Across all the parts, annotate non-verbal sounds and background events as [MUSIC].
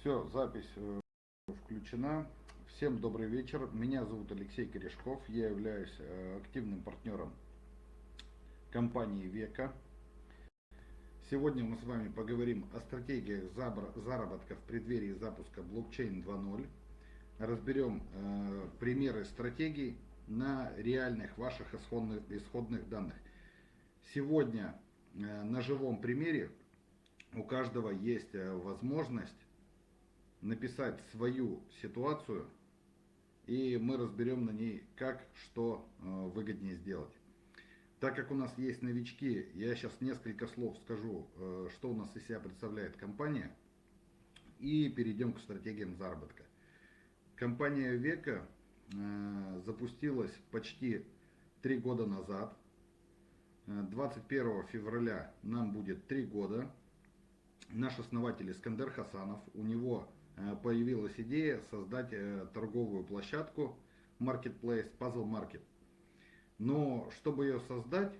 Все, запись э, включена. Всем добрый вечер. Меня зовут Алексей Корешков. Я являюсь э, активным партнером компании Века. Сегодня мы с вами поговорим о стратегиях заработка в преддверии запуска блокчейн 2.0. Разберем э, примеры стратегий на реальных ваших исходных, исходных данных. Сегодня на живом примере у каждого есть возможность написать свою ситуацию, и мы разберем на ней, как что э, выгоднее сделать. Так как у нас есть новички, я сейчас несколько слов скажу, э, что у нас из себя представляет компания, и перейдем к стратегиям заработка. Компания Века э, запустилась почти три года назад. 21 февраля нам будет три года. Наш основатель Искандер Хасанов, у него появилась идея создать э, торговую площадку Marketplace Puzzle Market. Но чтобы ее создать,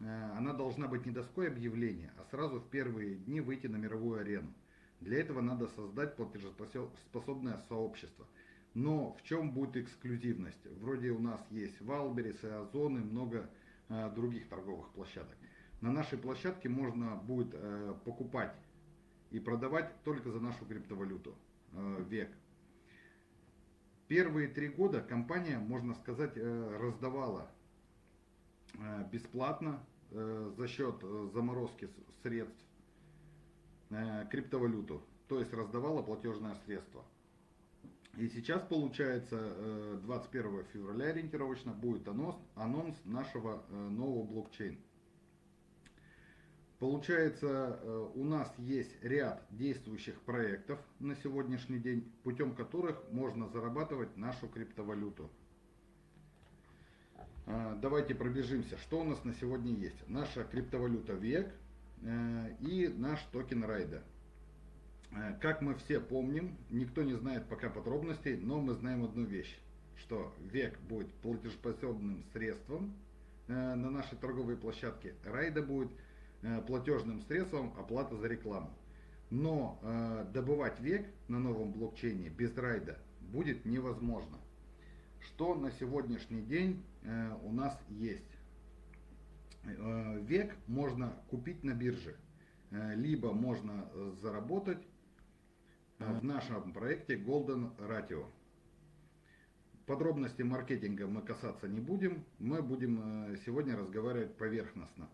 э, она должна быть не доской объявления, а сразу в первые дни выйти на мировую арену. Для этого надо создать платежеспособное сообщество. Но в чем будет эксклюзивность? Вроде у нас есть Валберис Озон и много других торговых площадок. На нашей площадке можно будет покупать и продавать только за нашу криптовалюту э, век. Первые три года компания, можно сказать, э, раздавала э, бесплатно за счет заморозки средств криптовалюту, то есть раздавала платежное средство. И сейчас, получается, 21 февраля ориентировочно будет анонс, анонс нашего нового блокчейна. Получается, э, у нас есть ряд действующих проектов на сегодняшний день, путем которых можно зарабатывать нашу криптовалюту. Э, давайте пробежимся, что у нас на сегодня есть. Наша криптовалюта ВЕК э, и наш токен Райда. Как мы все помним, никто не знает пока подробностей, но мы знаем одну вещь, что ВЕК будет платежеспособным средством на нашей торговой площадке, Райда будет платежным средством оплата за рекламу. Но э, добывать век на новом блокчейне без райда будет невозможно. Что на сегодняшний день э, у нас есть? Э, век можно купить на бирже, э, либо можно заработать э, в нашем проекте Golden Ratio. Подробности маркетинга мы касаться не будем, мы будем э, сегодня разговаривать поверхностно.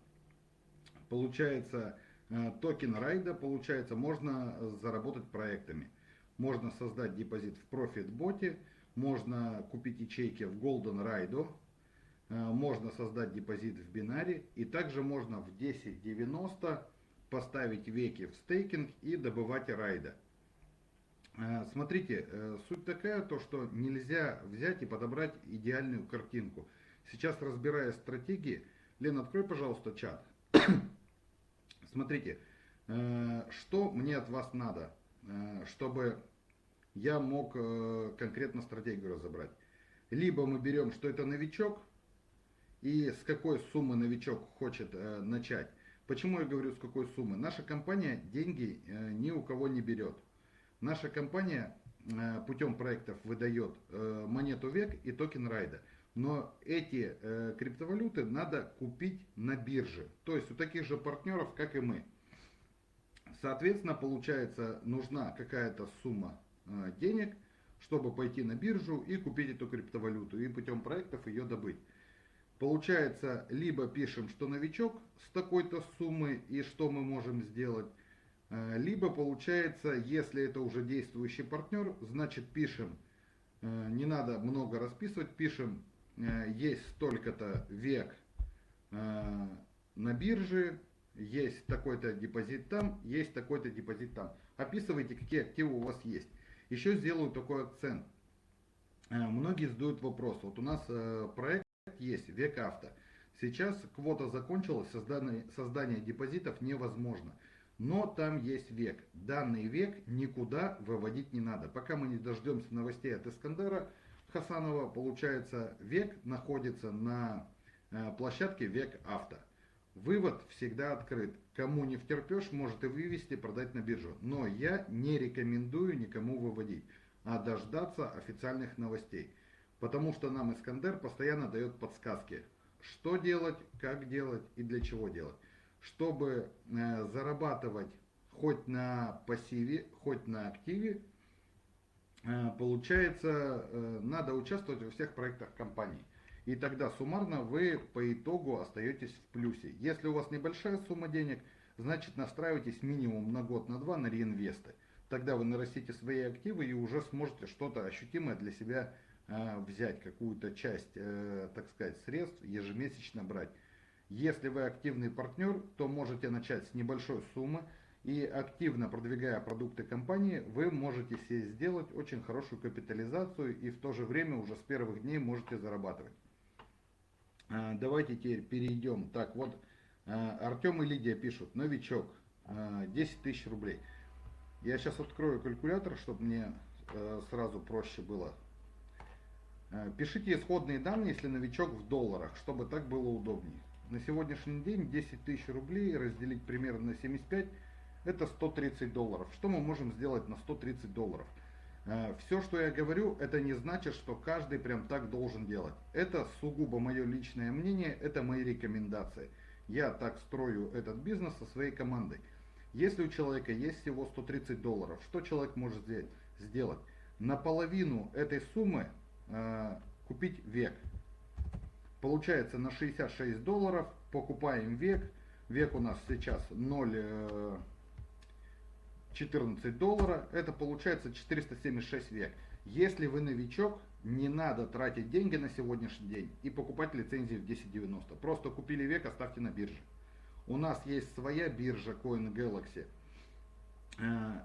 Получается, э, токен райда, получается, можно заработать проектами. Можно создать депозит в ProfitBot, можно купить ячейки в Golden Ride, э, можно создать депозит в бинаре и также можно в 10.90 поставить веки в стейкинг и добывать райда. Э, смотрите, суть такая, то что нельзя взять и подобрать идеальную картинку. Сейчас разбирая стратегии, Лен, открой, пожалуйста, чат. Смотрите, э, что мне от вас надо, э, чтобы я мог э, конкретно стратегию разобрать. Либо мы берем, что это новичок, и с какой суммы новичок хочет начать. Почему я говорю с какой суммы? Наша компания деньги ни у кого не берет. Наша компания путем проектов выдает монету век и токен райда. Но эти э, криптовалюты надо купить на бирже. То есть у таких же партнеров, как и мы. Соответственно, получается, нужна какая-то сумма э, денег, чтобы пойти на биржу и купить эту криптовалюту. И путем проектов ее добыть. Получается, либо пишем, что новичок с такой-то суммы и что мы можем сделать. Э, либо получается, если это уже действующий партнер, значит пишем, э, не надо много расписывать, пишем есть столько-то век э, на бирже, есть такой-то депозит там, есть такой-то депозит там. Описывайте, какие активы у вас есть. Еще сделаю такой акцент. Э, многие задают вопрос. Вот у нас проект есть, век авто. Сейчас квота закончилась, создание, создание депозитов невозможно. Но там есть век. Данный век никуда выводить не надо. Пока мы не дождемся новостей от Искандера, Хасанова, получается, век находится на э, площадке Век Авто. Вывод всегда открыт. кому не втерпешь, может и вывести, продать на биржу. Но я не рекомендую никому выводить, а дождаться официальных новостей. Потому что нам Искандер постоянно дает подсказки, что делать, как делать и для чего делать. Чтобы э, зарабатывать хоть на пассиве, хоть на активе, получается, э, надо участвовать во всех проектах компании. И тогда суммарно вы по итогу остаетесь в плюсе. Если у вас небольшая сумма денег, значит настраивайтесь минимум на год, на два на реинвесты. Тогда вы нарастите свои активы и уже сможете что-то ощутимое для себя э, взять, какую-то часть, э, так сказать, средств ежемесячно брать. Если вы активный партнер, то можете начать с небольшой суммы и активно продвигая продукты компании, вы можете себе сделать очень хорошую капитализацию и в то же время уже с первых дней можете зарабатывать. А, давайте теперь перейдем. Так, вот а, Артем и Лидия пишут, новичок, 10 а, тысяч рублей. Я сейчас открою калькулятор, чтобы мне сразу проще было. Пишите исходные данные, если новичок в долларах, чтобы так было удобнее. На сегодняшний день 10 тысяч рублей разделить примерно на 75, это 130 долларов. Что мы можем сделать на 130 долларов? Э, Все, что я говорю, это не значит, что каждый прям так должен делать. Это сугубо мое личное мнение, это мои рекомендации. Я так строю этот бизнес со своей командой. Если у человека есть всего 130 долларов, что человек может сделать? Наполовину этой суммы э, купить век. Получается на 66 долларов покупаем век. Век у нас сейчас 0... 14 доллара, это получается 476 век. Если вы новичок, не надо тратить деньги на сегодняшний день и покупать лицензии в 1090. Просто купили век, оставьте на бирже. У нас есть своя биржа Coin Galaxy. Э,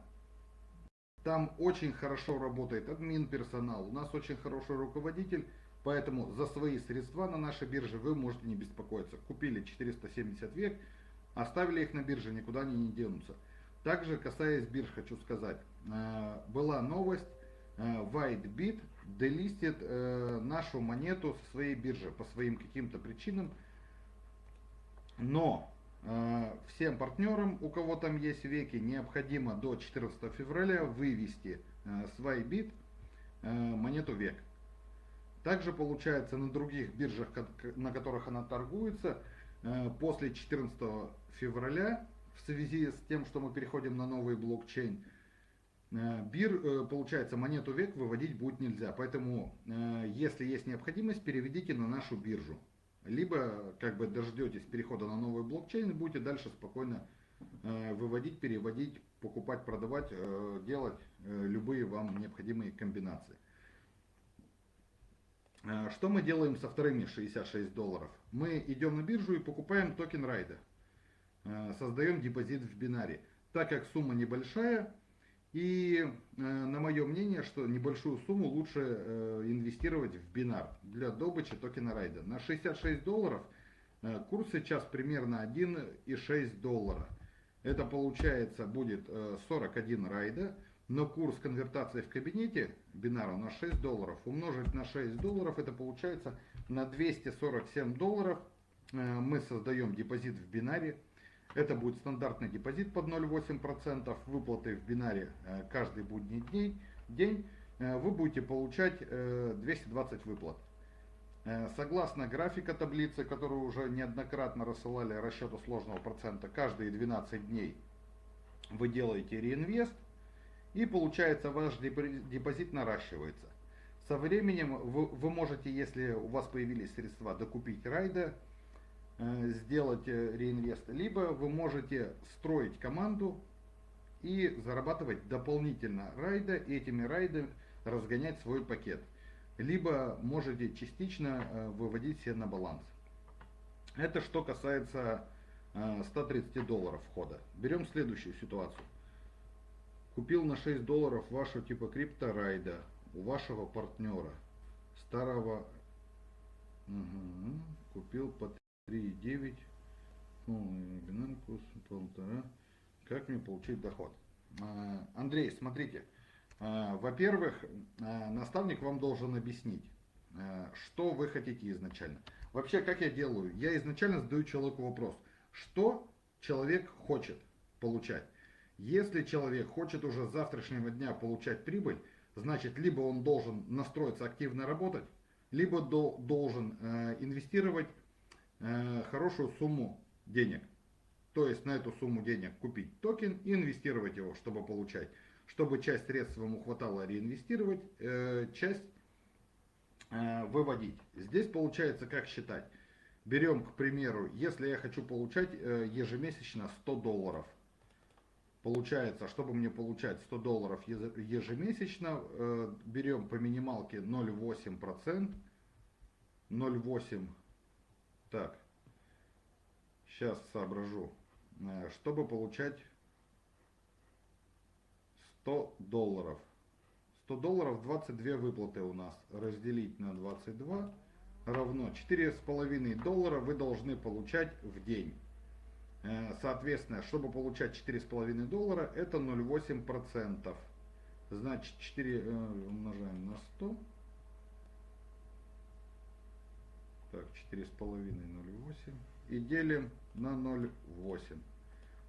там очень хорошо работает админ персонал. У нас очень хороший руководитель. Поэтому за свои средства на нашей бирже вы можете не беспокоиться. Купили 470 век, оставили их на бирже, никуда они не денутся. Также, касаясь бирж, хочу сказать, э, была новость, э, WhiteBit делистит э, нашу монету со своей биржи по своим каким-то причинам, но всем партнерам, у кого там есть веки, необходимо до 14 февраля вывести с WhiteBit монету век. Также получается на других биржах, на которых она торгуется, после 14 февраля в связи с тем, что мы переходим на новый блокчейн, э, бир, э, получается, монету век выводить будет нельзя. Поэтому, э, если есть необходимость, переведите на нашу биржу. Либо, как бы, дождетесь перехода на новый блокчейн и будете дальше спокойно выводить, переводить, покупать, продавать, делать любые вам необходимые комбинации. Что мы делаем со вторыми 66 долларов? Мы идем на биржу и покупаем токен райда. Э, создаем депозит в бинаре. Так как сумма небольшая, и э, на мое мнение, что небольшую сумму лучше э, инвестировать в бинар для добычи токена райда. На 66 долларов курс сейчас примерно 1,6 доллара. Это получается будет 41 райда, но курс конвертации в кабинете бинара у нас 6 долларов. Умножить на 6 долларов это получается на 247 долларов мы создаем депозит в бинаре это будет стандартный депозит под 0,8%, выплаты в бинаре э, каждый будний день, день э, вы будете получать 220 э, выплат. Согласно графика таблицы, которую уже неоднократно рассылали расчету сложного процента, каждые 12 дней вы делаете реинвест, и получается ваш депозит наращивается. Со временем вы, вы можете, если у вас появились средства, докупить райда, сделать э, реинвест, либо вы можете строить команду и зарабатывать дополнительно райда, и этими райдами разгонять свой пакет. Либо можете частично э, выводить себе на баланс. Это что касается 130 долларов входа. Берем следующую ситуацию. Купил на 6 долларов вашу типа крипторайда у вашего партнера, старого, угу, купил под 3,9, полный бинаркус, полтора. Как мне получить доход? А, Андрей, смотрите. А, во-первых, а, наставник вам должен объяснить, что вы хотите изначально. Вообще, как я делаю? Я изначально задаю человеку вопрос, что человек хочет получать. Если человек хочет уже с завтрашнего дня получать прибыль, значит либо он должен настроиться активно работать, либо до, должен э, инвестировать хорошую сумму денег. То есть на эту сумму денег купить токен и инвестировать его, чтобы получать. Чтобы часть средств ему хватало реинвестировать, э, часть э, выводить. Здесь получается как считать. Берем, к примеру, если я хочу получать э, ежемесячно 100 долларов. Получается, чтобы мне получать 100 долларов ежемесячно, э, берем по минималке 0,8%. 0,8. Так, сейчас соображу. Э, чтобы получать 100 долларов. 100 долларов 22 выплаты у нас. Разделить на 22 равно 4,5 доллара вы должны получать в день. Э, соответственно, чтобы получать 4,5 доллара, это 0,8%. Значит, 4 э, умножаем на 100. Так, 4,5, 0,8. И делим на 0,8.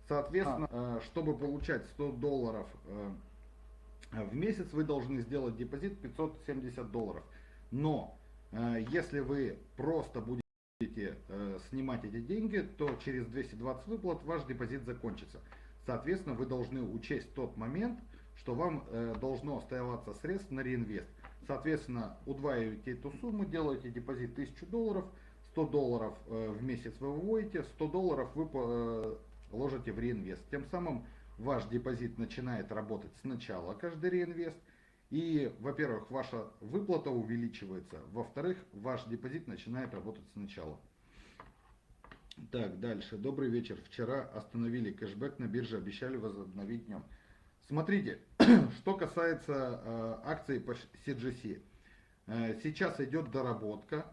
Соответственно, а. чтобы получать 100 долларов в месяц, вы должны сделать депозит 570 долларов. Но Э, если вы просто будете э, снимать эти деньги, то через 220 выплат ваш депозит закончится. Соответственно, вы должны учесть тот момент, что вам э, должно оставаться средств на реинвест. Соответственно, удваиваете эту сумму, делаете депозит 1000 долларов, 100 долларов в месяц вы выводите, 100 долларов вы ложите в реинвест. Тем самым ваш депозит начинает работать сначала, каждый реинвест – и, во-первых, ваша выплата увеличивается, во-вторых, ваш депозит начинает работать сначала. Так, дальше. Добрый вечер. Вчера остановили кэшбэк на бирже, обещали возобновить днем. Смотрите, [CLEARS THROAT] что касается э, акций по CGC. Э, сейчас идет доработка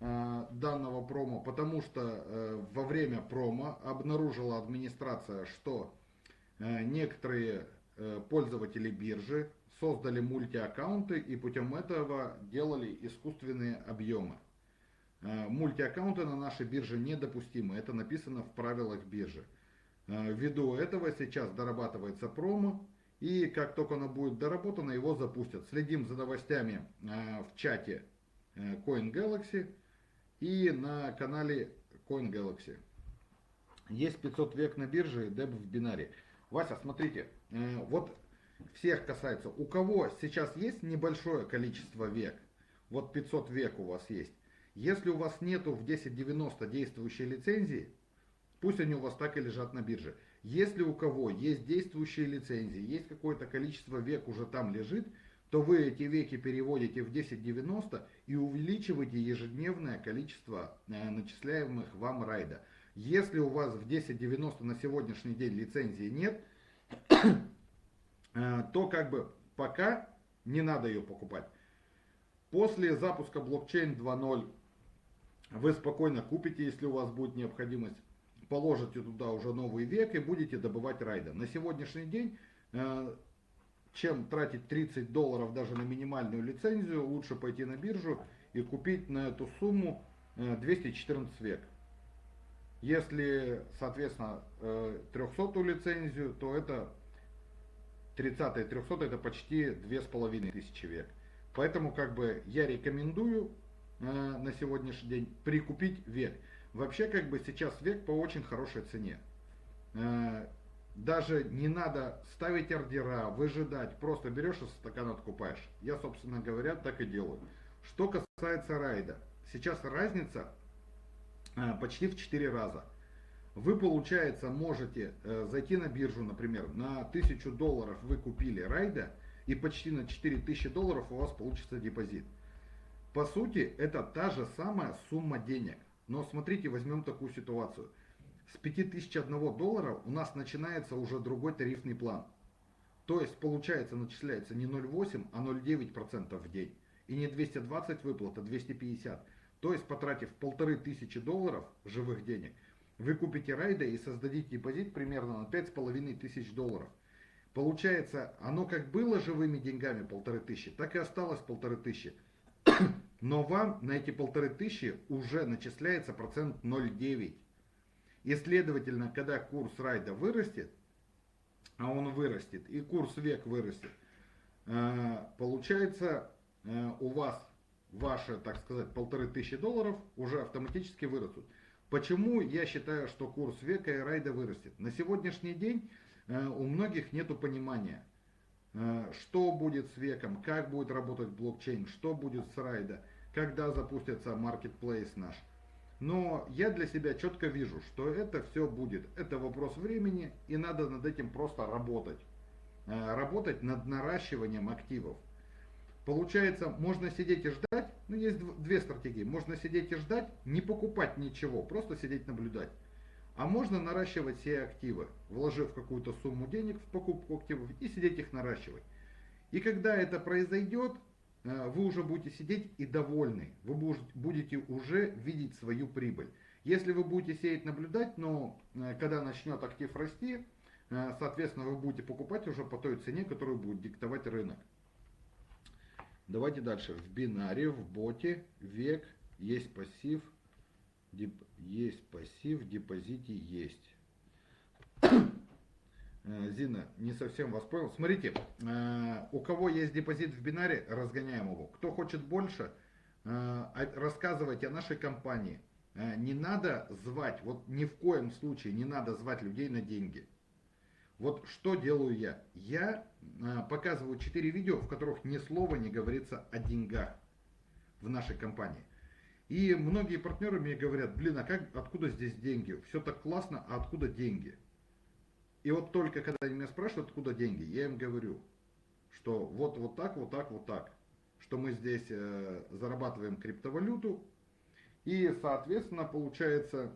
э, данного промо, потому что во время промо обнаружила администрация, что некоторые пользователи биржи создали мультиаккаунты и путем этого делали искусственные объемы. Мультиаккаунты на нашей бирже недопустимы, это написано в правилах биржи. Э, ввиду этого сейчас дорабатывается промо, и как только оно будет доработано, его запустят. Следим за новостями э, в чате Coin Galaxy и на канале Coin Galaxy. Есть 500 век на бирже, деб в бинаре. Вася, смотрите, вот всех касается. У кого сейчас есть небольшое количество век, вот 500 век у вас есть, если у вас нету в 1090 действующей лицензии, пусть они у вас так и лежат на бирже. Если у кого есть действующие лицензии, есть какое-то количество век уже там лежит, то вы эти веки переводите в 1090 и увеличиваете ежедневное количество э, начисляемых вам райда. Если у вас в 1090 на сегодняшний день лицензии нет, Э, то как бы пока не надо ее покупать. После запуска блокчейн 2.0 вы спокойно купите, если у вас будет необходимость, положите туда уже новый век и будете добывать райда. На сегодняшний день, э, чем тратить 30 долларов даже на минимальную лицензию, лучше пойти на биржу и купить на эту сумму 214 э, век. Если, соответственно, 300 лицензию, то это 30 и 300 это почти 2500 век. Поэтому как бы я рекомендую э, на сегодняшний день прикупить век. Вообще как бы сейчас век по очень хорошей цене. Э, даже не надо ставить ордера, выжидать, просто берешь и стакан откупаешь. Я, собственно говоря, так и делаю. Что касается райда, сейчас разница э, почти в 4 раза вы, получается, можете э, зайти на биржу, например, на 1000 долларов вы купили райда, и почти на 4000 долларов у вас получится депозит. По сути, это та же самая сумма денег. Но смотрите, возьмем такую ситуацию. С 5001 доллара у нас начинается уже другой тарифный план. То есть, получается, начисляется не 0,8, а 0,9% в день. И не 220 выплат, а 250. То есть, потратив 1500 долларов живых денег, вы купите райда и создадите депозит примерно на 5,5 тысяч долларов. Получается, оно как было живыми деньгами полторы тысячи, так и осталось полторы тысячи. Но вам на эти полторы тысячи уже начисляется процент 0,9. И следовательно, когда курс райда вырастет, а он вырастет, и курс век вырастет, э, получается э, у вас ваши, так сказать, полторы тысячи долларов уже автоматически вырастут. Почему я считаю, что курс века и райда вырастет? На сегодняшний день э, у многих нет понимания, что будет с веком, как будет работать блокчейн, что будет с райда, когда запустится маркетплейс наш. Но я для себя четко вижу, что это все будет. Это вопрос времени, и надо над этим просто работать. Э, работать над наращиванием активов. Получается, можно сидеть и ждать, ну есть две стратегии. Можно сидеть и ждать, не покупать ничего, просто сидеть наблюдать. А можно наращивать все активы, вложив какую-то сумму денег в покупку активов и сидеть их наращивать. И когда это произойдет, Э, вы уже будете сидеть и довольны. Вы будете уже видеть свою прибыль. Если вы будете сеять, наблюдать, но э, когда начнет актив расти, э, соответственно, вы будете покупать уже по той цене, которую будет диктовать рынок. Давайте дальше. В бинаре, в боте, век, есть пассив, деп, есть пассив, депозите есть. [COUGHS] Э, Зина, не совсем вас понял. Смотрите, э, у кого есть депозит в бинаре, разгоняем его. Кто хочет больше, э, рассказывайте о нашей компании. Не надо звать, вот ни в коем случае не надо звать людей на деньги. Вот что делаю я? Я показываю 4 видео, в которых ни слова не говорится о деньгах в нашей компании. И многие партнеры мне говорят, блин, а как, откуда здесь деньги? Все так классно, а откуда деньги? И вот только когда они меня спрашивают, откуда деньги, я им говорю, что вот, вот так, вот так, вот так. Что мы здесь э, зарабатываем криптовалюту, и, соответственно, получается,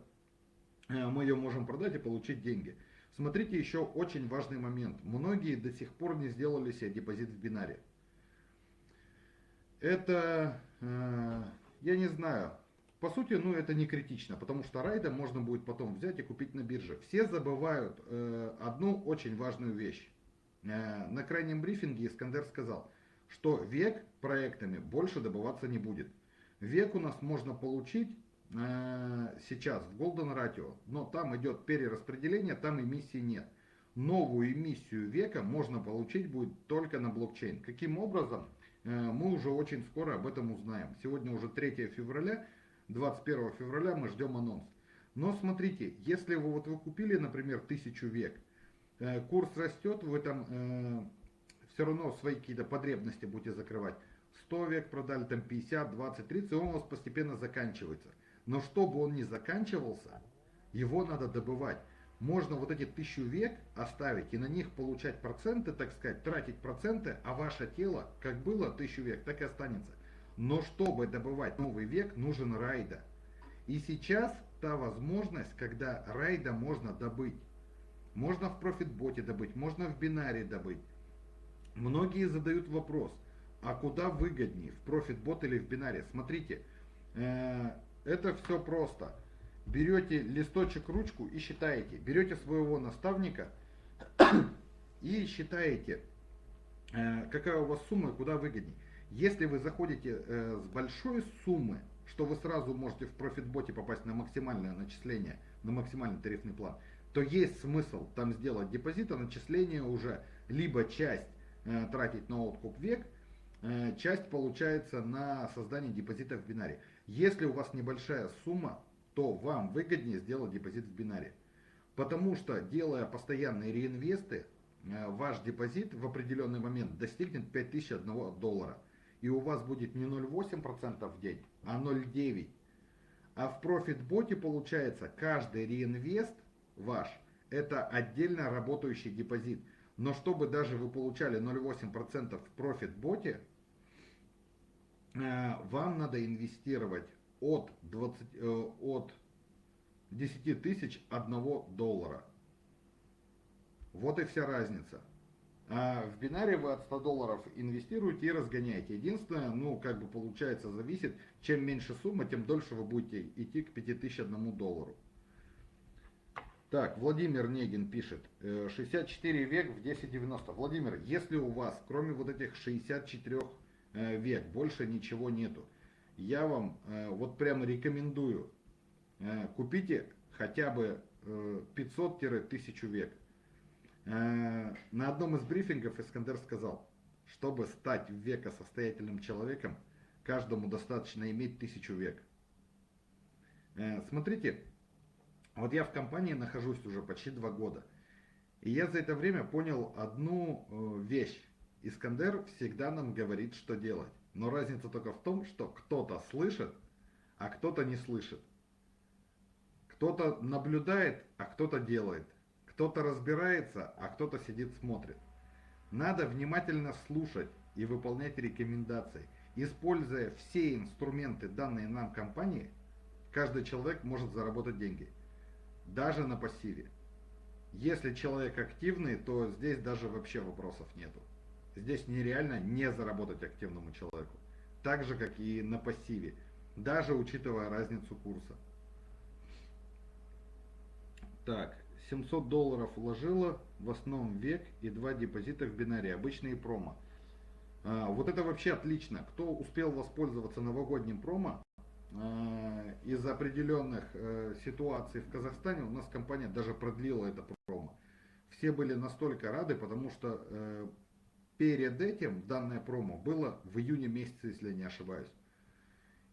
э, мы ее можем продать и получить деньги. Смотрите, еще очень важный момент. Многие до сих пор не сделали себе депозит в бинаре. Это, э, я не знаю, по сути, ну это не критично, потому что райда можно будет потом взять и купить на бирже. Все забывают э, одну очень важную вещь. Э, на крайнем брифинге Искандер сказал, что век проектами больше добываться не будет. Век у нас можно получить э, сейчас в Golden Ratio, но там идет перераспределение, там эмиссии нет. Новую эмиссию века можно получить будет только на блокчейн. Каким образом? Э, мы уже очень скоро об этом узнаем. Сегодня уже 3 февраля. 21 февраля мы ждем анонс. Но смотрите, если вы, вот вы купили, например, тысячу век, э, курс растет, вы там э, все равно свои какие-то потребности будете закрывать. 100 век продали, там 50, 20, 30, и он у вас постепенно заканчивается. Но чтобы он не заканчивался, его надо добывать. Можно вот эти тысячу век оставить и на них получать проценты, так сказать, тратить проценты, а ваше тело, как было тысячу век, так и останется. Но чтобы добывать новый век, нужен райда. И сейчас та возможность, когда райда можно добыть. Можно в профитботе добыть, можно в бинаре добыть. Многие задают вопрос, а куда выгоднее, в профитбот или в бинаре? Смотрите, э, это все просто. Берете листочек, ручку и считаете. Берете своего наставника и считаете, э, какая у вас сумма и куда выгоднее. Если вы заходите э, с большой суммы, что вы сразу можете в профитботе попасть на максимальное начисление, на максимальный тарифный план, то есть смысл там сделать депозит, а начисление уже либо часть э, тратить на откуп век, э, часть получается на создание депозита в бинаре. Если у вас небольшая сумма, то вам выгоднее сделать депозит в бинаре. Потому что делая постоянные реинвесты, э, ваш депозит в определенный момент достигнет 5001 доллара и у вас будет не 0,8% в день, а 0,9%. А в профитботе получается каждый реинвест ваш это отдельно работающий депозит. Но чтобы даже вы получали 0,8% в профитботе, э, вам надо инвестировать от, 20, э, от 10 тысяч 1 доллара. Вот и вся разница. А в бинаре вы от 100 долларов инвестируете и разгоняете. Единственное, ну, как бы получается, зависит, чем меньше сумма, тем дольше вы будете идти к 5001 доллару. Так, Владимир Негин пишет, 64 э, век в 1090. Владимир, если у вас, кроме вот этих 64 э, век, больше ничего нету, я вам э, вот прямо рекомендую, купите хотя бы 500-1000 век. На одном из брифингов Искандер сказал, чтобы стать века состоятельным человеком, каждому достаточно иметь тысячу век. Смотрите, вот я в компании нахожусь уже почти два года. И я за это время понял одну вещь. Искандер всегда нам говорит, что делать. Но разница только в том, что кто-то слышит, а кто-то не слышит. Кто-то наблюдает, а кто-то делает. Кто-то разбирается, а кто-то сидит смотрит. Надо внимательно слушать и выполнять рекомендации. Используя все инструменты, данные нам компании, каждый человек может заработать деньги. Даже на пассиве. Если человек активный, то здесь даже вообще вопросов нету. Здесь нереально не заработать активному человеку. Так же, как и на пассиве. Даже учитывая разницу курса. Так, 700 долларов вложила в основном век и два депозита в бинаре, обычные промо. А, вот это вообще отлично. Кто успел воспользоваться новогодним промо, а, из определенных э, ситуаций в Казахстане у нас компания даже продлила это промо. Все были настолько рады, потому что э, Перед этим данное промо было в июне месяце, если я не ошибаюсь.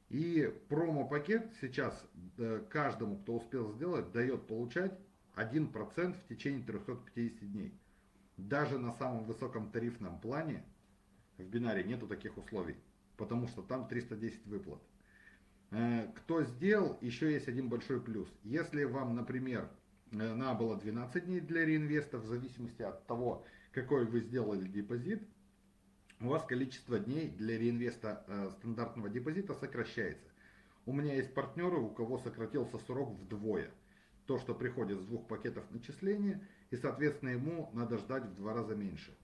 И промо-пакет сейчас э, каждому, кто успел сделать, дает получать 1% в течение 350 дней. Даже на самом высоком тарифном плане в бинаре нету таких условий, потому что там 310 выплат. Э, кто сделал, еще есть один большой плюс. Если вам, например, э, надо было 12 дней для реинвеста, в зависимости от того, какой вы сделали депозит, у вас количество дней для реинвеста э, стандартного депозита сокращается. У меня есть партнеры, у кого сократился срок вдвое. То, что приходит с двух пакетов начисления, и соответственно ему надо ждать в два раза меньше.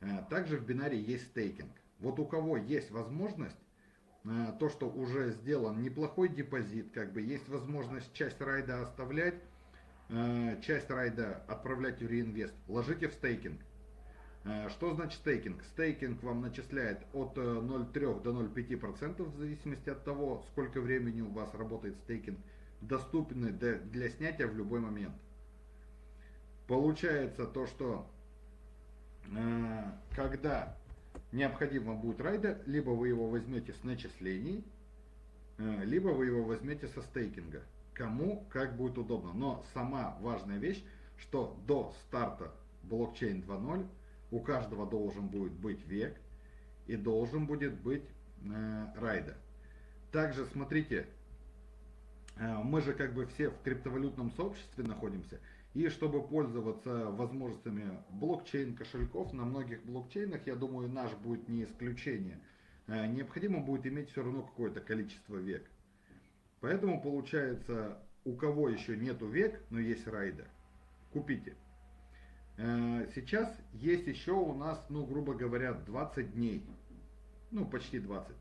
Э, также в бинаре есть стейкинг. Вот у кого есть возможность, э, то, что уже сделан неплохой депозит, как бы есть возможность часть райда оставлять, э, часть райда отправлять в реинвест, ложите в стейкинг. Э, что значит стейкинг? Стейкинг вам начисляет от 0,3 э, до 0,5% в зависимости от того, сколько времени у вас работает стейкинг, доступны для снятия в любой момент. Получается то, что э, когда необходимо будет райда, либо вы его возьмете с начислений, либо вы его возьмете со стейкинга. Кому как будет удобно. Но сама важная вещь, что до старта блокчейн 2.0 у каждого должен будет быть век и должен будет быть э, райда. Также смотрите, э, мы же как бы все в криптовалютном сообществе находимся, и чтобы пользоваться возможностями блокчейн кошельков, на многих блокчейнах, я думаю, наш будет не исключение, э, необходимо будет иметь все равно какое-то количество век. Поэтому получается, у кого еще нету век, но есть райда, купите. Э, сейчас есть еще у нас, ну, грубо говоря, 20 дней. Ну, почти 20.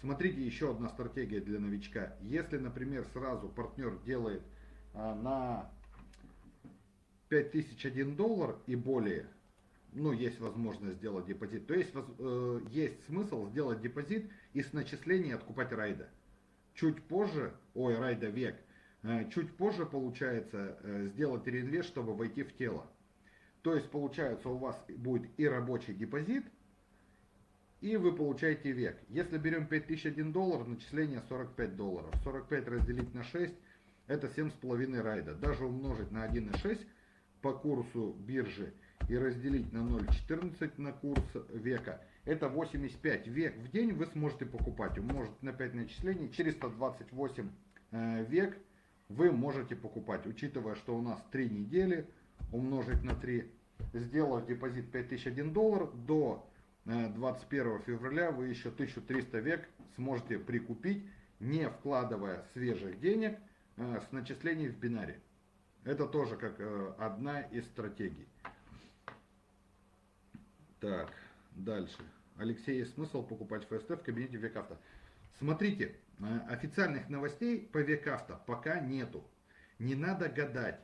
Смотрите, еще одна стратегия для новичка. Если, например, сразу партнер делает а, на 5001 доллар и более, ну, есть возможность сделать депозит, то есть, э, есть смысл сделать депозит и с начисления откупать райда. Чуть позже, ой, райда век, э, чуть позже получается э, сделать реинвест, чтобы войти в тело. То есть получается у вас будет и рабочий депозит, и вы получаете век. Если берем 5001 доллар, начисление 45 долларов. 45 разделить на 6, это 7,5 райда. Даже умножить на 1,6 по курсу биржи и разделить на 0,14 на курс века, это 85 век в день вы сможете покупать. Умножить на 5 начислений, 428 э, век вы можете покупать. Учитывая, что у нас 3 недели, умножить на 3, сделав депозит 5001 доллар, до 21 э, февраля вы еще 1300 век сможете прикупить, не вкладывая свежих денег э, с начислений в бинаре. Это тоже как э, одна из стратегий. Так, дальше. Алексей, есть смысл покупать ФСТ в кабинете Векавто? Смотрите, официальных новостей по Векавто пока нету. Не надо гадать.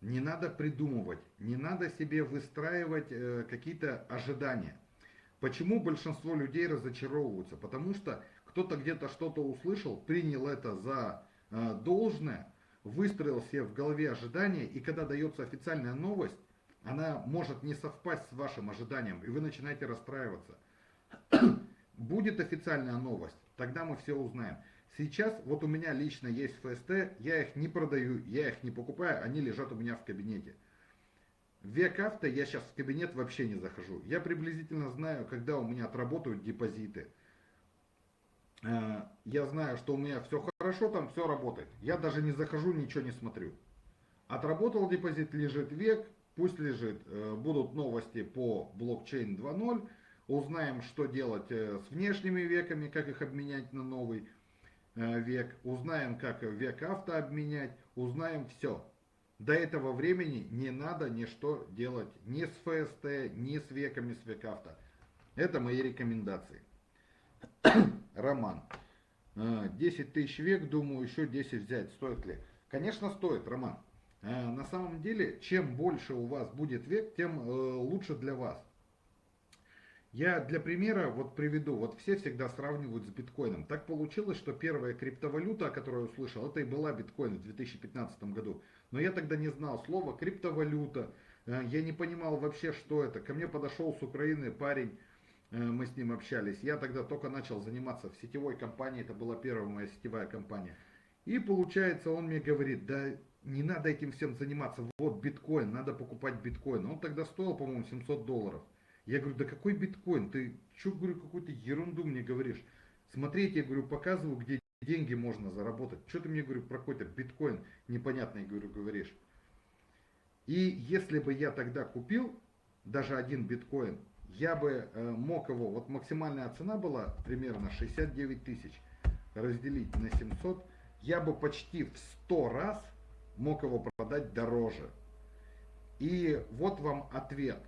Не надо придумывать, не надо себе выстраивать э, какие-то ожидания. Почему большинство людей разочаровываются? Потому что кто-то где-то что-то услышал, принял это за э, должное, выстроил себе в голове ожидания, и когда дается официальная новость, она может не совпасть с вашим ожиданием, и вы начинаете расстраиваться. [CLEARS THROAT] Будет официальная новость, тогда мы все узнаем. Сейчас вот у меня лично есть ФСТ, я их не продаю, я их не покупаю, они лежат у меня в кабинете. В век авто я сейчас в кабинет вообще не захожу. Я приблизительно знаю, когда у меня отработают депозиты. Э, я знаю, что у меня все хорошо, там все работает. Я даже не захожу, ничего не смотрю. Отработал депозит, лежит век, пусть лежит. Э, будут новости по блокчейн 2.0. Узнаем, что делать э, с внешними веками, как их обменять на новый век. Узнаем, как век авто обменять. Узнаем все. До этого времени не надо ничто делать ни с ФСТ, ни с веками с векавто. Это мои рекомендации. [COUGHS] Роман. 10 э, тысяч век, думаю, еще 10 взять. Стоит ли? Конечно, стоит, Роман. Э, на самом деле, чем больше у вас будет век, тем э, лучше для вас. Я для примера вот приведу, вот все всегда сравнивают с биткоином. Так получилось, что первая криптовалюта, о которой я услышал, это и была биткоин в 2015 году. Но я тогда не знал слова криптовалюта, я не понимал вообще, что это. Ко мне подошел с Украины парень, Э, мы с ним общались. Я тогда только начал заниматься в сетевой компании, это была первая моя сетевая компания. И получается, он мне говорит, да не надо этим всем заниматься, вот биткоин, надо покупать биткоин. Он тогда стоил, по-моему, 700 долларов. Я говорю, да какой биткоин, ты что, говорю, какую-то ерунду мне говоришь. Смотрите, я говорю, показываю, где деньги можно заработать. Что ты мне, говорю, про какой-то биткоин непонятный, говорю, говоришь. И если бы я тогда купил даже один биткоин, я бы э, мог его, вот максимальная цена была примерно 69 тысяч, разделить на 700, я бы почти в 100 раз мог его продать дороже. И вот вам ответ.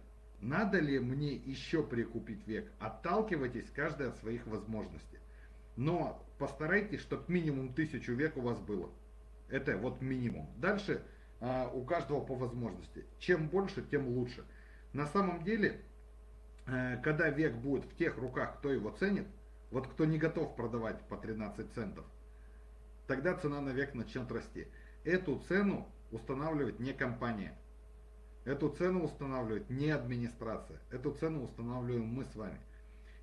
Надо ли мне еще прикупить век? Отталкивайтесь каждый от своих возможностей. Но постарайтесь, чтобы минимум тысячу век у вас было. Это вот минимум. Дальше а, у каждого по возможности. Чем больше, тем лучше. На самом деле Э, когда век будет в тех руках, кто его ценит, вот кто не готов продавать по 13 центов, тогда цена на век начнет расти. Эту цену устанавливает не компания. Эту цену устанавливает не администрация. Эту цену устанавливаем мы с вами.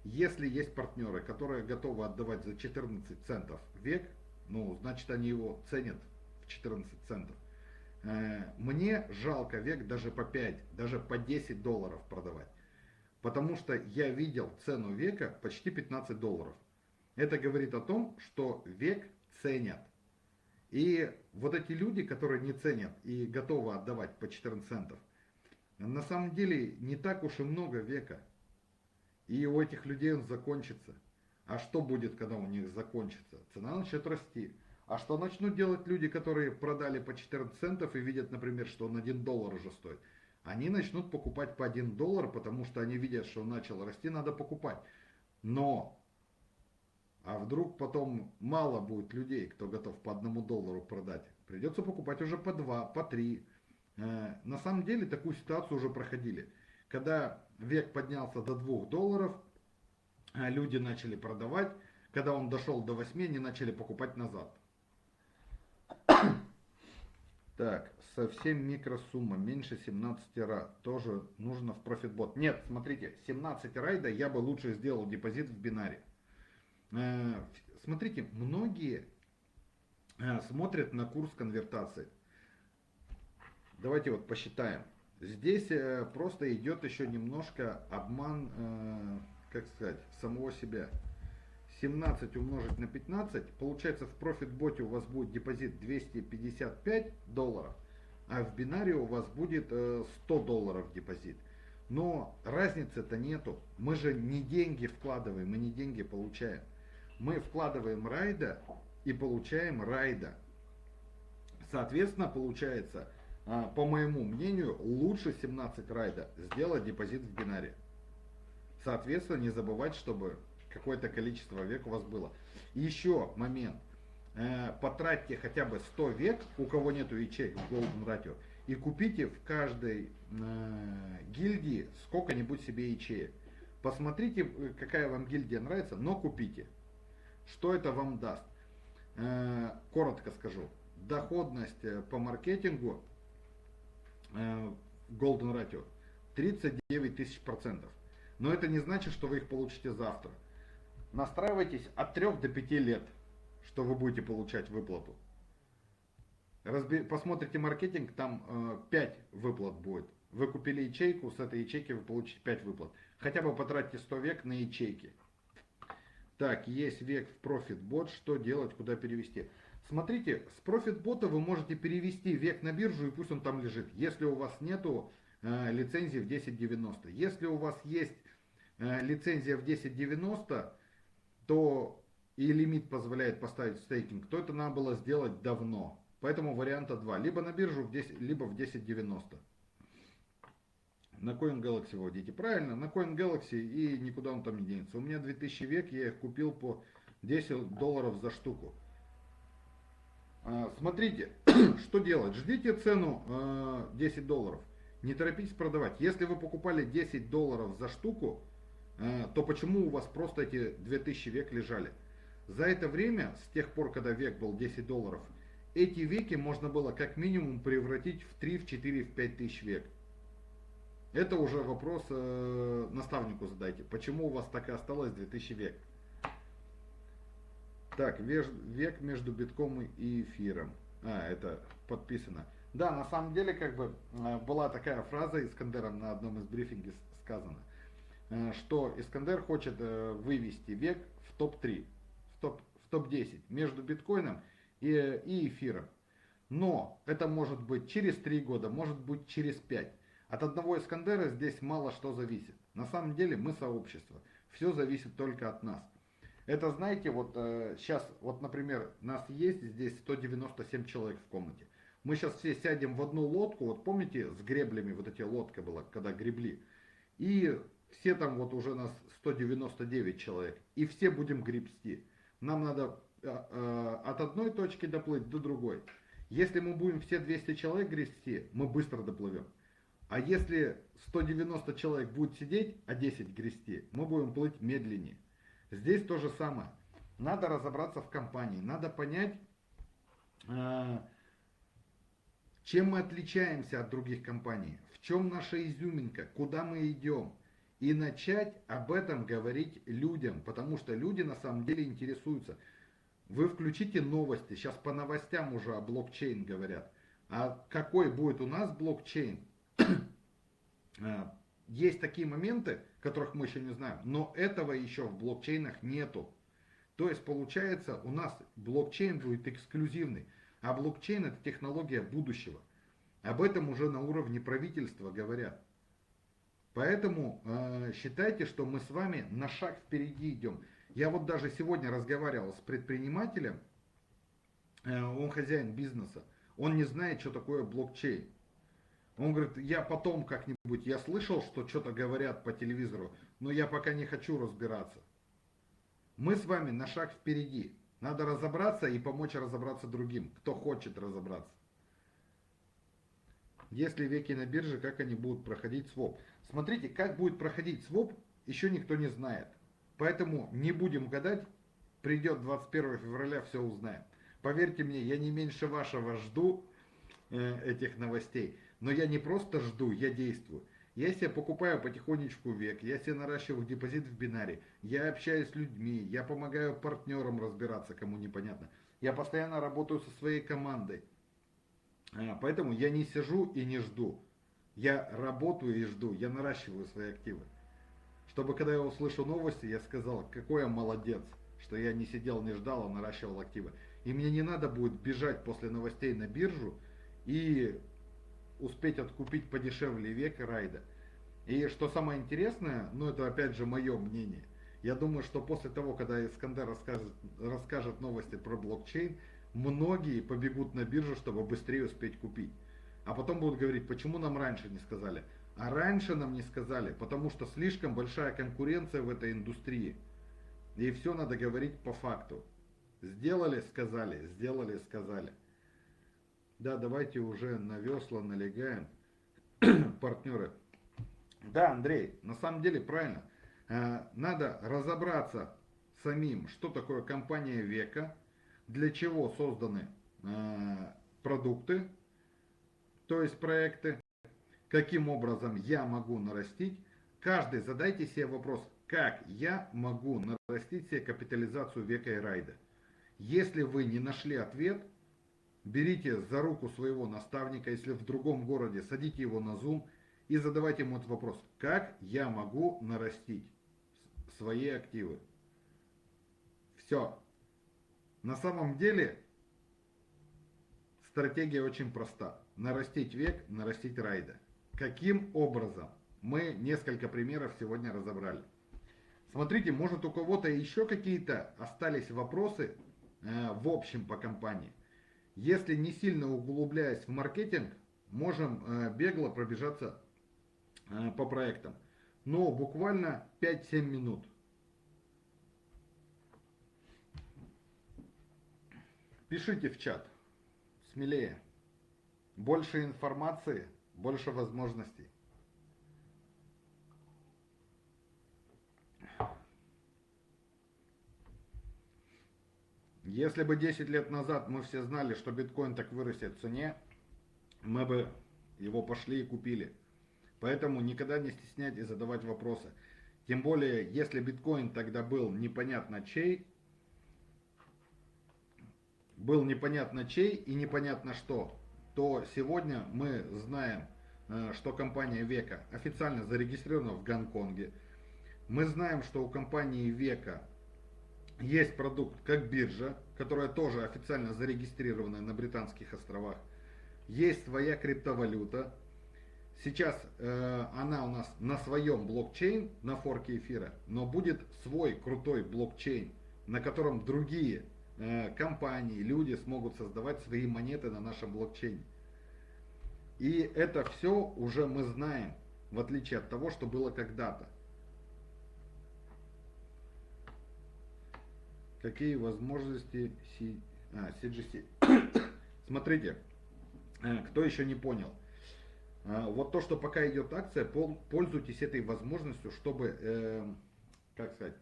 Если есть партнеры, которые готовы отдавать за 14 центов век, ну, значит они его ценят в 14 центов. Э, мне жалко век даже по 5, даже по 10 долларов продавать. Потому что я видел цену века почти 15 долларов. Это говорит о том, что век ценят. И вот эти люди, которые не ценят и готовы отдавать по 14 центов, на самом деле не так уж и много века. И у этих людей он закончится. А что будет, когда у них закончится? Цена начнет расти. А что начнут делать люди, которые продали по 14 центов и видят, например, что он 1 доллар уже стоит? они начнут покупать по 1 доллар, потому что они видят, что он начал расти, надо покупать. Но, а вдруг потом мало будет людей, кто готов по 1 доллару продать. Придется покупать уже по 2, по 3. Э, на самом деле такую ситуацию уже проходили. Когда век поднялся до 2 долларов, э, люди начали продавать. Когда он дошел до 8, они начали покупать назад. [COUGHS] Так, совсем микросумма, меньше 17 ра, тоже нужно в профитбот. Нет, смотрите, 17 райда я бы лучше сделал депозит в бинаре. Э, смотрите, многие смотрят на курс конвертации. Давайте вот посчитаем. Здесь э, просто идет еще немножко обман, как сказать, самого себя. 17 умножить на 15, получается в профит-боте у вас будет депозит 255 долларов, а в бинаре у вас будет 100 э, долларов депозит. Но разницы-то нету. Мы же не деньги вкладываем, мы не деньги получаем. Мы вкладываем райда и получаем райда. Соответственно, получается, по моему мнению, лучше 17 райда сделать депозит в бинаре. Соответственно, не забывать, чтобы какое-то количество век у вас было. еще момент. Э, потратьте хотя бы 100 век, у кого нету ячеек в Golden Ratio, и купите в каждой э, гильдии сколько-нибудь себе ячеек. Посмотрите, э, какая вам гильдия нравится, но купите. Что это вам даст? Коротко скажу. доходность по маркетингу Golden Ratio 39 тысяч процентов. Но это не значит, что вы их получите завтра. Настраивайтесь от 3 до 5 лет, что вы будете получать выплату. Разби... Посмотрите маркетинг, там э, 5 выплат будет. Вы купили ячейку, с этой ячейки вы получите 5 выплат. Хотя бы потратьте 100 век на ячейки. Так, есть век в ProfitBot, что делать, куда перевести? Смотрите, с ProfitBot вы можете перевести век на биржу и пусть он там лежит, если у вас нету э, лицензии в 1090. Если у вас есть э, лицензия в 1090, то и лимит позволяет поставить стейкинг, то это надо было сделать давно. Поэтому варианта два. Либо на биржу, в 10, либо в 1090. На Coin Galaxy вводите. Правильно, на Coin Galaxy и никуда он там не денется. У меня 2000 век, я их купил по 10 долларов за штуку. А, смотрите, [CLEARS THROAT] что делать. Ждите цену 10 а, долларов. Не торопитесь продавать. Если вы покупали 10 долларов за штуку, а, то почему у вас просто эти 2000 век лежали? За это время, с тех пор, когда век был 10 долларов, эти веки можно было как минимум превратить в 3, в 4, в 5 тысяч век. Это уже вопрос э, наставнику задайте. Почему у вас так и осталось 2000 век? Так, век между битком и эфиром. А, это подписано. Да, на самом деле, как бы, э, была такая фраза Искандером на одном из брифингов сказано, э, что Искандер хочет э, вывести век в топ-3, в топ-10 в топ между биткоином и, и эфиром. Но это может быть через 3 года, может быть через 5. От одного Искандера здесь мало что зависит. На самом деле мы сообщество. Все зависит только от нас. Это, знаете, вот э, сейчас, вот, например, нас есть здесь 197 человек в комнате. Мы сейчас все сядем в одну лодку, вот помните, с греблями, вот эти лодка была, когда гребли. И все там вот уже нас 199 человек. И все будем гребсти. Нам надо э, э, от одной точки доплыть до другой. Если мы будем все 200 человек гребсти, мы быстро доплывем. А если 190 человек будет сидеть, а 10 грести, мы будем плыть медленнее. Здесь то же самое. Надо разобраться в компании, надо понять, а, чем мы отличаемся от других компаний, в чем наша изюминка, куда мы идем. И начать об этом говорить людям, потому что люди на самом деле интересуются. Вы включите новости, сейчас по новостям уже о блокчейн говорят. А какой будет у нас блокчейн? [CLEARS THROAT] Есть такие моменты, которых мы еще не знаем, но этого еще в блокчейнах нету. То есть получается у нас блокчейн будет эксклюзивный, а блокчейн это технология будущего. Об этом уже на уровне правительства говорят. Поэтому э, считайте, что мы с вами на шаг впереди идем. Я вот даже сегодня разговаривал с предпринимателем, э, он хозяин бизнеса, он не знает, что такое блокчейн. Он говорит, я потом как-нибудь, я слышал, что что-то говорят по телевизору, но я пока не хочу разбираться. Мы с вами на шаг впереди. Надо разобраться и помочь разобраться другим, кто хочет разобраться. Если веки на бирже, как они будут проходить своп? Смотрите, как будет проходить своп, еще никто не знает. Поэтому не будем гадать, придет 21 февраля, все узнаем. Поверьте мне, я не меньше вашего жду э, этих новостей. Но я не просто жду, я действую. Я себе покупаю потихонечку век, я себе наращиваю депозит в бинаре, я общаюсь с людьми, я помогаю партнерам разбираться, кому непонятно. Я постоянно работаю со своей командой. А, поэтому я не сижу и не жду. Я работаю и жду, я наращиваю свои активы. Чтобы когда я услышу новости, я сказал, какой я молодец, что я не сидел, не ждал, а наращивал активы. И мне не надо будет бежать после новостей на биржу и успеть откупить подешевле век райда. И что самое интересное, ну это опять же мое мнение, я думаю, что после того, когда Искандер расскажет, расскажет новости про блокчейн, многие побегут на биржу, чтобы быстрее успеть купить. А потом будут говорить, почему нам раньше не сказали. А раньше нам не сказали, потому что слишком большая конкуренция в этой индустрии. И все надо говорить по факту. Сделали, сказали, сделали, сказали. Да, давайте уже на весла налегаем, [CLEARS THROAT] партнеры. Да, Андрей, на самом деле правильно. Э, надо разобраться самим, что такое компания века, для чего созданы э, продукты, то есть проекты, каким образом я могу нарастить. Каждый задайте себе вопрос, как я могу нарастить себе капитализацию века и райда. Если вы не нашли ответ, берите за руку своего наставника, если в другом городе, садите его на Zoom и задавайте ему этот вопрос. Как я могу нарастить свои активы? Все. На самом деле стратегия очень проста. Нарастить век, нарастить райда. Каким образом? Мы несколько примеров сегодня разобрали. Смотрите, может у кого-то еще какие-то остались вопросы э, в общем по компании. Если не сильно углубляясь в маркетинг, можем э, бегло пробежаться э, по проектам. Но буквально 5-7 минут. Пишите в чат. Смелее. Больше информации, больше возможностей. Если бы 10 лет назад мы все знали, что биткоин так вырастет в цене, мы бы его пошли и купили. Поэтому никогда не стесняйтесь задавать вопросы. Тем более, если биткоин тогда был непонятно чей, был непонятно чей и непонятно что, то сегодня мы знаем, э, что компания Века официально зарегистрирована в Гонконге. Мы знаем, что у компании Века есть продукт как биржа, которая тоже официально зарегистрирована на Британских островах. Есть своя криптовалюта. Сейчас э, она у нас на своем блокчейн, на форке эфира, но будет свой крутой блокчейн, на котором другие э, компании, люди смогут создавать свои монеты на нашем блокчейне. И это все уже мы знаем, в отличие от того, что было когда-то. Какие возможности C, а, CGC? [COUGHS] Смотрите, э, кто еще не понял. А, вот то, что пока идет акция, пользуйтесь этой возможностью, чтобы, э, как сказать,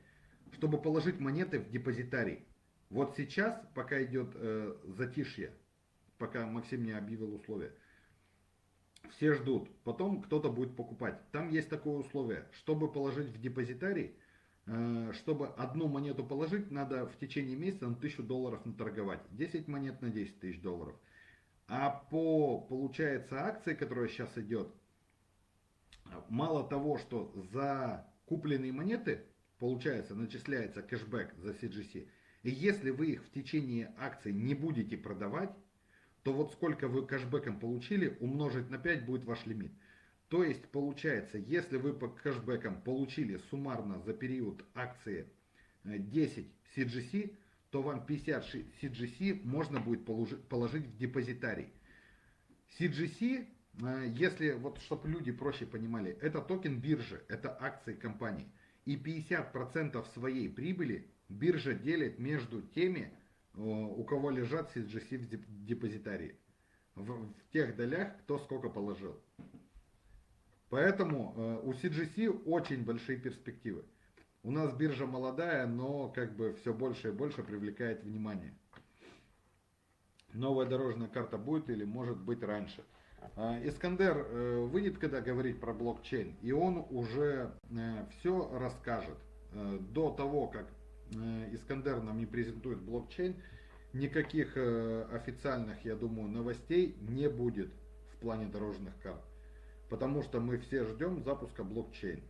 чтобы положить монеты в депозитарий. Вот сейчас, пока идет э, затишье, пока Максим не объявил условия, все ждут, потом кто-то будет покупать. Там есть такое условие, чтобы положить в депозитарий, чтобы одну монету положить, надо в течение месяца на 1000 долларов наторговать. 10 монет на 10 тысяч долларов. А по, получается, акции, которая сейчас идет, мало того, что за купленные монеты, получается, начисляется кэшбэк за CGC, и если вы их в течение акции не будете продавать, то вот сколько вы кэшбэком получили, умножить на 5 будет ваш лимит. То есть получается, если вы по кэшбэкам получили суммарно за период акции 10 э, CGC, то вам 50 CGC можно будет положить в депозитарий. CGC, э, если вот чтобы люди проще понимали, это токен биржи, это акции компании. И 50% своей прибыли биржа делит между теми, э, у кого лежат CGC в депозитарии. В, тех долях, кто сколько положил. Поэтому э, у CGC очень большие перспективы. У нас биржа молодая, но как бы все больше и больше привлекает внимание. Новая дорожная карта будет или может быть раньше. Э, Искандер э, выйдет, когда говорить про блокчейн, и он уже все расскажет. До того, как Искандер нам не презентует блокчейн, никаких официальных, я думаю, новостей не будет в плане дорожных карт потому что мы все ждем запуска блокчейн.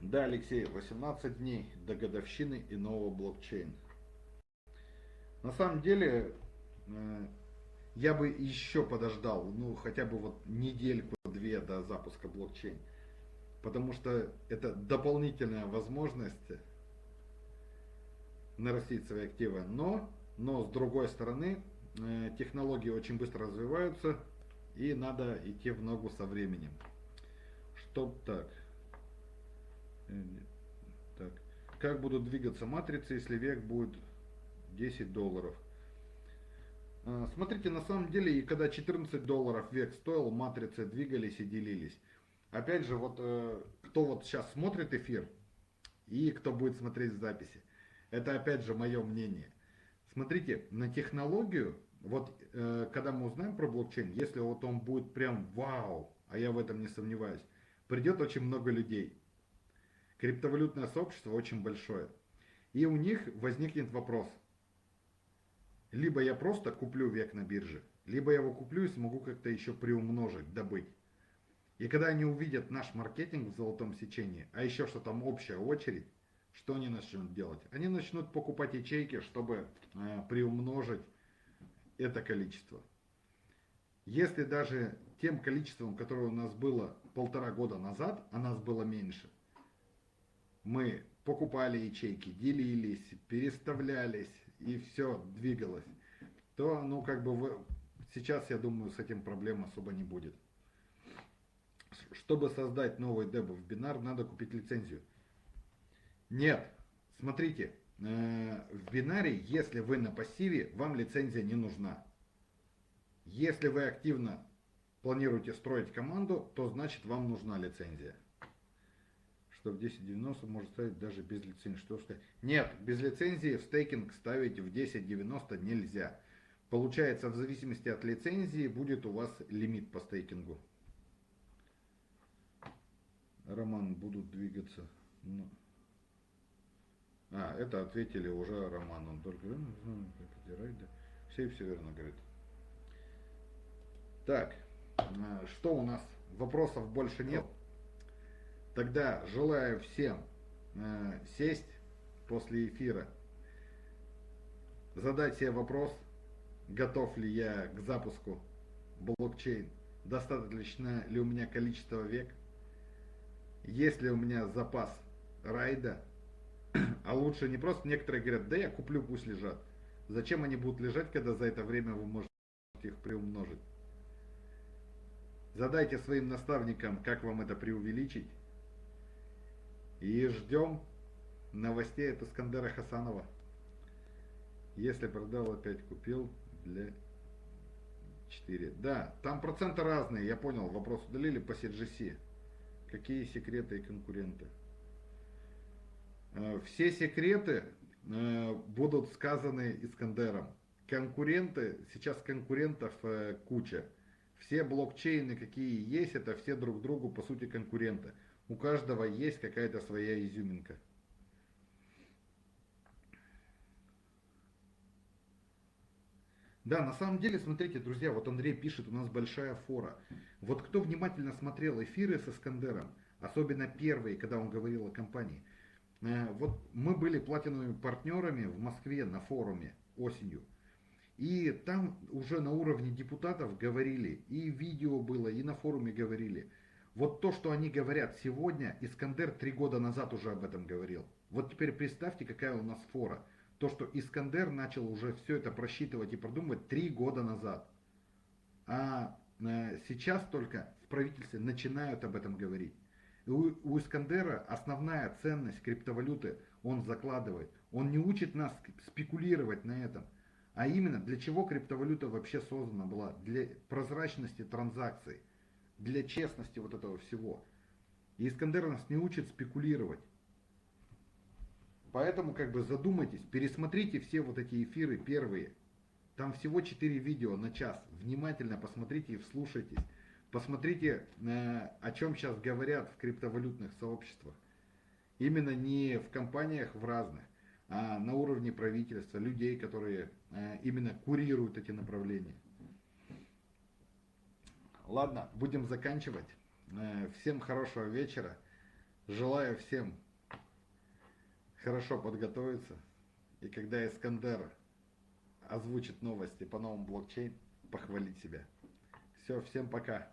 Да, Алексей, 18 дней до годовщины и нового блокчейн. На самом деле, э, я бы еще подождал, ну, хотя бы вот недельку-две до запуска блокчейн. Потому что это дополнительная возможность нарастить свои активы. Но, но с другой стороны, технологии очень быстро развиваются, и надо идти в ногу со временем. Что так? Э, так. Как будут двигаться матрицы, если век будет 10 долларов? Э, смотрите, на самом деле, и когда 14 долларов век стоил, матрицы двигались и делились. Опять же, вот кто вот сейчас смотрит эфир, и кто будет смотреть записи. Это опять же мое мнение. Смотрите, на технологию, вот э, когда мы узнаем про блокчейн, если вот он будет прям вау, а я в этом не сомневаюсь, придет очень много людей. Криптовалютное сообщество очень большое. И у них возникнет вопрос. Либо я просто куплю век на бирже, либо я его куплю и смогу как-то еще приумножить, добыть. И когда они увидят наш маркетинг в золотом сечении, а еще что там общая очередь, что они начнут делать? Они начнут покупать ячейки, чтобы э, приумножить это количество. Если даже тем количеством, которое у нас было полтора года назад, а нас было меньше, мы покупали ячейки, делились, переставлялись, и все двигалось, то, ну, как бы, вы, сейчас, я думаю, с этим проблем особо не будет. Чтобы создать новый деб в бинар, надо купить лицензию. Нет, смотрите, э, в бинаре, если вы на пассиве, вам лицензия не нужна. Если вы активно планируете строить команду, то значит вам нужна лицензия. Что в 10.90 может ставить даже без лицензии. Что сказать? Нет, без лицензии в стейкинг ставить в 10.90 нельзя. Получается, в зависимости от лицензии будет у вас лимит по стейкингу. Роман, будут двигаться. Ну. А, это ответили уже Роман. Он только да. все все верно говорит. Так, а, что у нас? Вопросов больше нет. Тогда желаю всем э, сесть после эфира, задать себе вопрос, готов ли я к запуску блокчейн, достаточно ли у меня количество век, есть ли у меня запас райда, а лучше не просто, некоторые говорят, да я куплю, пусть лежат. Зачем они будут лежать, когда за это время вы можете их приумножить? Задайте своим наставникам, как вам это преувеличить. И ждем новостей от Искандера Хасанова. Если продал, опять купил для 4. Да, там проценты разные, я понял, вопрос удалили по CGC. Какие секреты и конкуренты? Э, все секреты э, будут сказаны Искандером. Конкуренты, сейчас конкурентов э, куча. Все блокчейны, какие есть, это все друг другу по сути конкуренты. У каждого есть какая-то своя изюминка. Да, на самом деле, смотрите, друзья, вот Андрей пишет, у нас большая фора. Вот кто внимательно смотрел эфиры с Искандером, особенно первые, когда он говорил о компании, вот мы были платиновыми партнерами в Москве на форуме осенью. И там уже на уровне депутатов говорили, и видео было, и на форуме говорили. Вот то, что они говорят сегодня, Искандер три года назад уже об этом говорил. Вот теперь представьте, какая у нас фора. То, что Искандер начал уже все это просчитывать и продумывать три года назад. А э, сейчас только в правительстве начинают об этом говорить. У, у Искандера основная ценность криптовалюты он закладывает. Он не учит нас спекулировать на этом. А именно, для чего криптовалюта вообще создана была? Для прозрачности транзакций, для честности вот этого всего. И Искандер нас не учит спекулировать. Поэтому как бы задумайтесь, пересмотрите все вот эти эфиры первые. Там всего 4 видео на час. Внимательно посмотрите и вслушайтесь. Посмотрите, э, о чем сейчас говорят в криптовалютных сообществах. Именно не в компаниях в разных, а на уровне правительства, людей, которые э, именно курируют эти направления. Ладно, будем заканчивать. Э, всем хорошего вечера. Желаю всем хорошо подготовиться. И когда Искандер озвучит новости по новому блокчейн, похвалить себя. Все, всем пока.